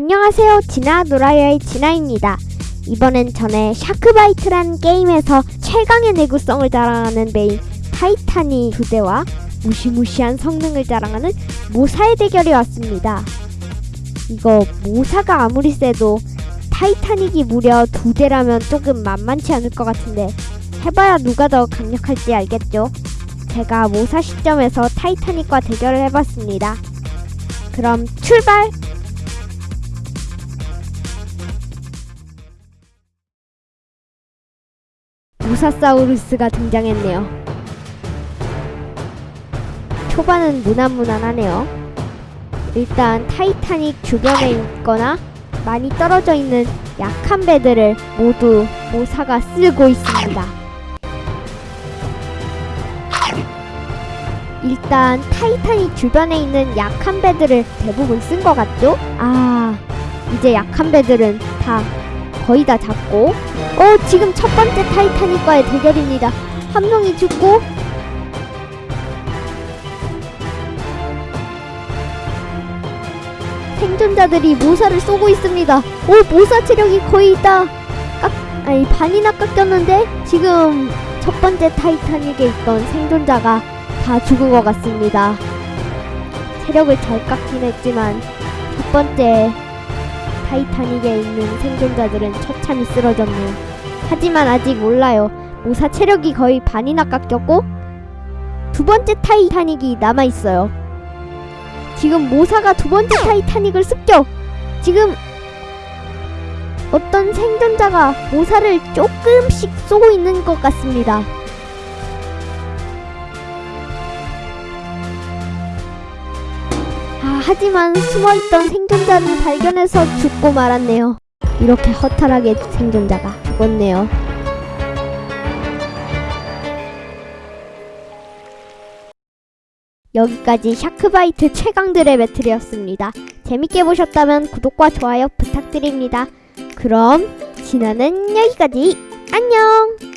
안녕하세요. 진아 놀아요의 진아입니다. 이번엔 전에 샤크바이트란 게임에서 최강의 내구성을 자랑하는 배인 타이타닉 두 대와 무시무시한 성능을 자랑하는 모사의 대결이 왔습니다. 이거 모사가 아무리 세도 타이타닉이 무려 두 대라면 조금 만만치 않을 것 같은데 해봐야 누가 더 강력할지 알겠죠? 제가 모사 시점에서 타이타닉과 대결을 해봤습니다. 그럼 출발! 모사사우루스가 등장했네요. 초반은 무난무난하네요. 일단 타이타닉 주변에 있거나 많이 떨어져 있는 약한 배들을 모두 모사가 쓸고 있습니다. 일단 타이타닉 주변에 있는 약한 배들을 대부분 쓴 것 같죠? 아, 이제 약한 배들은 다 거의 다 잡고 어, 지금 첫 번째 타이타닉과의 대결입니다. 한 명이 죽고 생존자들이 모사를 쏘고 있습니다. 오, 모사 체력이 거의 다 깎, 아니 반이나 깎였는데 지금 첫 번째 타이타닉에 있던 생존자가 다 죽은 것 같습니다. 체력을 잘 깎긴 했지만 첫 번째 타이타닉에 있는 생존자들은 처참히 쓰러졌네요. 하지만 아직 몰라요. 모사 체력이 거의 반이나 깎였고 두 번째 타이타닉이 남아 있어요. 지금 모사가 두 번째 타이타닉을 습격. 지금 어떤 생존자가 모사를 조금씩 쏘고 있는 것 같습니다. 아, 하지만 숨어있던 생존자를 발견해서 죽고 말았네요. 이렇게 허탈하게 생존자가 죽었네요. 여기까지 샤크바이트 최강들의 배틀이었습니다. 재밌게 보셨다면 구독과 좋아요 부탁드립니다. 그럼 진화는 여기까지. 안녕!